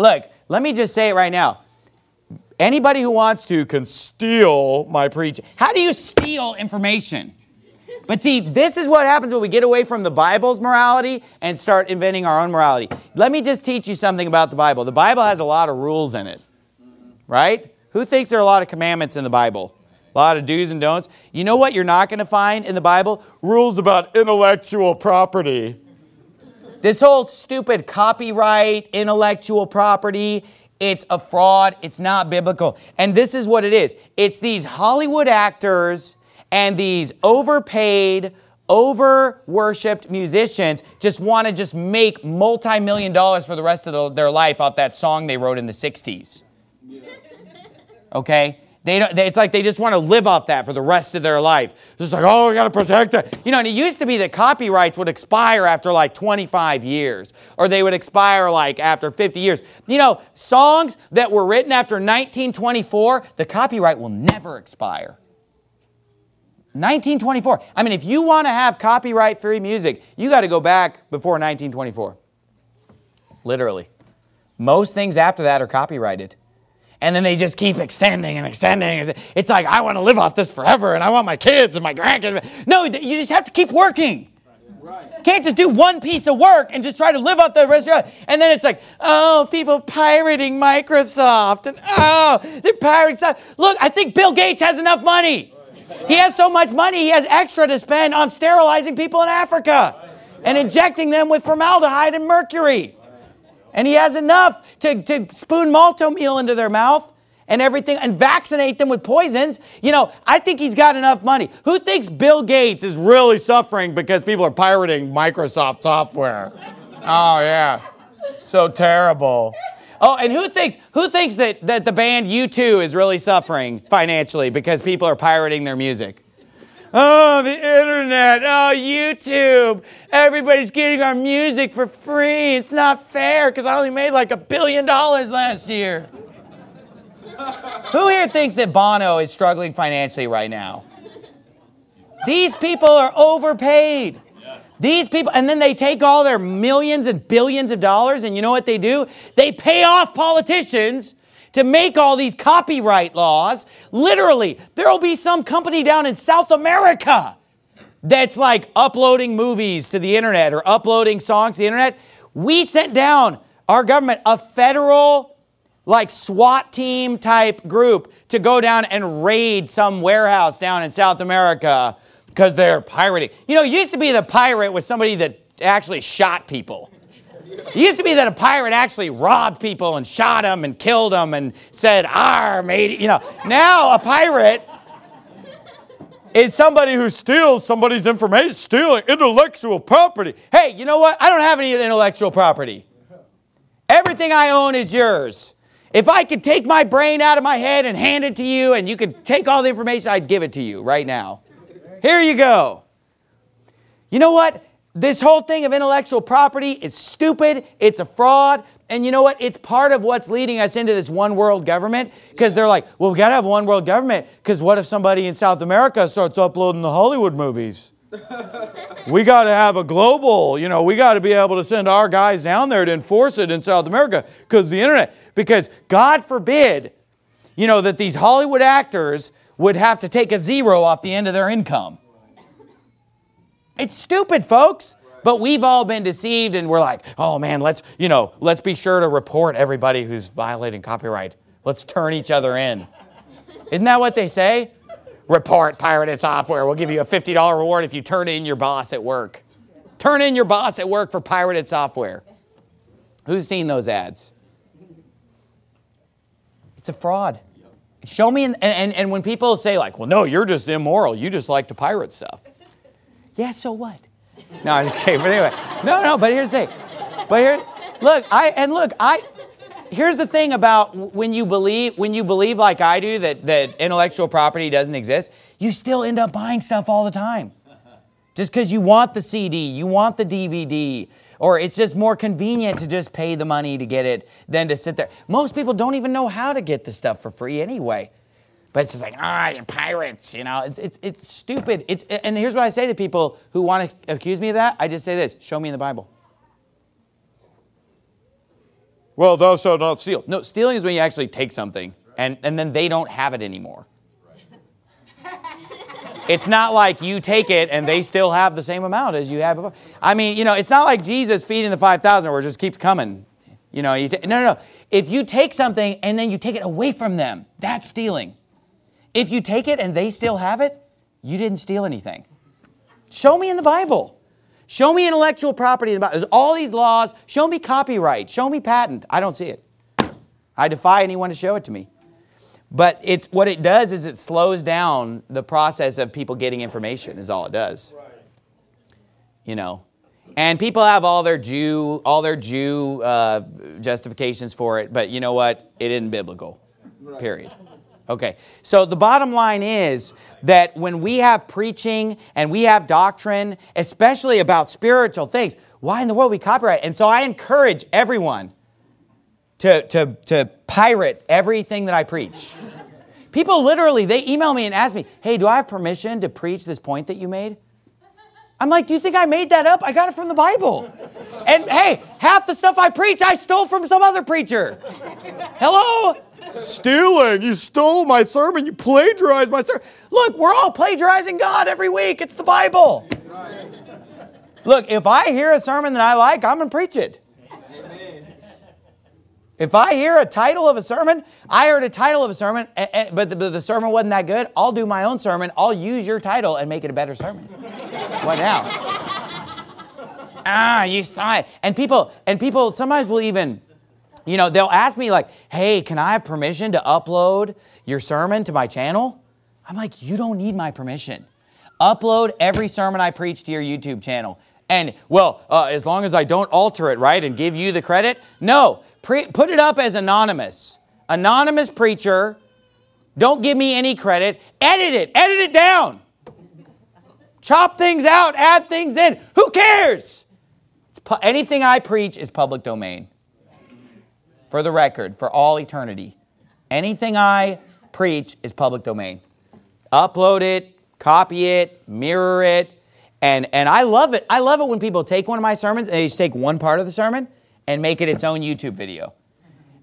look, let me just say it right now. Anybody who wants to can steal my preaching. How do you steal information? But see, this is what happens when we get away from the Bible's morality and start inventing our own morality. Let me just teach you something about the Bible. The Bible has a lot of rules in it, right? Who thinks there are a lot of commandments in the Bible? A lot of do's and don'ts. You know what you're not going to find in the Bible? Rules about intellectual property. This whole stupid copyright, intellectual property, it's a fraud. It's not biblical. And this is what it is it's these Hollywood actors and these overpaid, over worshiped musicians just want to just make multi million dollars for the rest of the, their life off that song they wrote in the 60s. Okay? They don't, they, it's like they just want to live off that for the rest of their life. It's like, oh, we got to protect it. You know, and it used to be that copyrights would expire after like 25 years, or they would expire like after 50 years. You know, songs that were written after 1924, the copyright will never expire. 1924. I mean, if you want to have copyright free music, you got to go back before 1924. Literally. Most things after that are copyrighted and then they just keep extending and extending. It's like, I want to live off this forever, and I want my kids and my grandkids. No, you just have to keep working. Right. Can't just do one piece of work and just try to live off the rest of your life. And then it's like, oh, people pirating Microsoft, and oh, they're pirating stuff. Look, I think Bill Gates has enough money. He has so much money, he has extra to spend on sterilizing people in Africa and injecting them with formaldehyde and mercury. And he has enough to, to spoon Malt-O-Meal into their mouth and everything and vaccinate them with poisons. You know, I think he's got enough money. Who thinks Bill Gates is really suffering because people are pirating Microsoft software? Oh, yeah. So terrible. Oh, and who thinks who thinks that, that the band U2 is really suffering financially because people are pirating their music? Oh, the internet. Oh, YouTube. Everybody's getting our music for free. It's not fair because I only made like a billion dollars last year. Who here thinks that Bono is struggling financially right now? These people are overpaid. These people, and then they take all their millions and billions of dollars, and you know what they do? They pay off politicians to make all these copyright laws. Literally, there will be some company down in South America that's like uploading movies to the internet or uploading songs to the internet. We sent down our government a federal like SWAT team type group to go down and raid some warehouse down in South America because they're pirating. You know, it used to be the pirate was somebody that actually shot people. It used to be that a pirate actually robbed people and shot them and killed them and said, "Ar, mate." You know, now a pirate is somebody who steals somebody's information, stealing intellectual property. Hey, you know what? I don't have any intellectual property. Everything I own is yours. If I could take my brain out of my head and hand it to you and you could take all the information, I'd give it to you right now. Here you go. You know what? This whole thing of intellectual property is stupid. It's a fraud. And you know what? It's part of what's leading us into this one world government because they're like, well, we got to have one world government because what if somebody in South America starts uploading the Hollywood movies? we got to have a global, you know, we got to be able to send our guys down there to enforce it in South America because the internet, because God forbid, you know, that these Hollywood actors would have to take a zero off the end of their income. It's stupid, folks. But we've all been deceived and we're like, oh man, let's, you know, let's be sure to report everybody who's violating copyright. Let's turn each other in. Isn't that what they say? Report pirated software. We'll give you a $50 reward if you turn in your boss at work. Turn in your boss at work for pirated software. Who's seen those ads? It's a fraud. Show me, and, and, and when people say, like, well, no, you're just immoral, you just like to pirate stuff. Yeah, so what? No, I'm just kidding. But anyway, no, no. But here's the thing. But here, look, I and look, I. Here's the thing about when you believe when you believe like I do that that intellectual property doesn't exist, you still end up buying stuff all the time. Just because you want the CD, you want the DVD, or it's just more convenient to just pay the money to get it than to sit there. Most people don't even know how to get the stuff for free anyway. But it's just like, ah, you're pirates, you know. It's, it's, it's stupid. It's, and here's what I say to people who want to accuse me of that. I just say this, show me in the Bible. well, thou shalt not steal. No, stealing is when you actually take something and, and then they don't have it anymore. It's not like you take it and they still have the same amount as you had before. I mean, you know, it's not like Jesus feeding the 5,000 where it just keeps coming. You know, you no, no, no. If you take something and then you take it away from them, that's stealing. If you take it and they still have it, you didn't steal anything. Show me in the Bible. Show me intellectual property in the Bible. There's all these laws. Show me copyright. Show me patent. I don't see it. I defy anyone to show it to me. But it's what it does is it slows down the process of people getting information. Is all it does. Right. You know, and people have all their Jew all their Jew uh, justifications for it. But you know what? It isn't biblical. Right. Period. Okay, so the bottom line is that when we have preaching and we have doctrine, especially about spiritual things, why in the world we copyright? And so I encourage everyone to, to, to pirate everything that I preach. People literally, they email me and ask me, hey, do I have permission to preach this point that you made? I'm like, do you think I made that up? I got it from the Bible. And hey, half the stuff I preach, I stole from some other preacher. Hello? Stealing. You stole my sermon. You plagiarized my sermon. Look, we're all plagiarizing God every week. It's the Bible. Look, if I hear a sermon that I like, I'm going to preach it. If I hear a title of a sermon, I heard a title of a sermon, but the, sermon wasn't that good, I'll do my own sermon. I'll use your title and make it a better sermon. what now? ah, you saw it. And people, and people sometimes will even, you know, they'll ask me like, hey, can I have permission to upload your sermon to my channel? I'm like, you don't need my permission. Upload every sermon I preach to your YouTube channel. And, well, uh, as long as I don't alter it, right, and give you the credit? No, Pre- put it up as anonymous. Anonymous preacher. Don't give me any credit. Edit it. Edit it down. Chop things out. Add things in. Who cares? Anything I preach is public domain. For the record, for all eternity. Anything I preach is public domain. Upload it, copy it, mirror it. And, and I love it. I love it when people take one of my sermons and they just take one part of the sermon and make it its own YouTube video.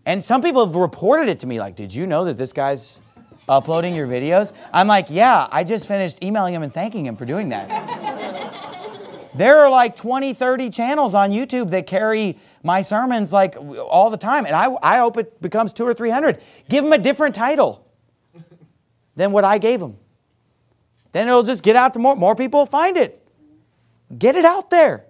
And some people have reported it to me like, did you know that this guy's uploading your videos? I'm like, yeah, I just finished emailing him and thanking him for doing that. There are like 20, 30 channels on YouTube that carry my sermons like all the time. And I, I hope it becomes two or 300. Give them a different title than what I gave them. Then it'll just get out to more, more people find it. Get it out there.